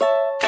you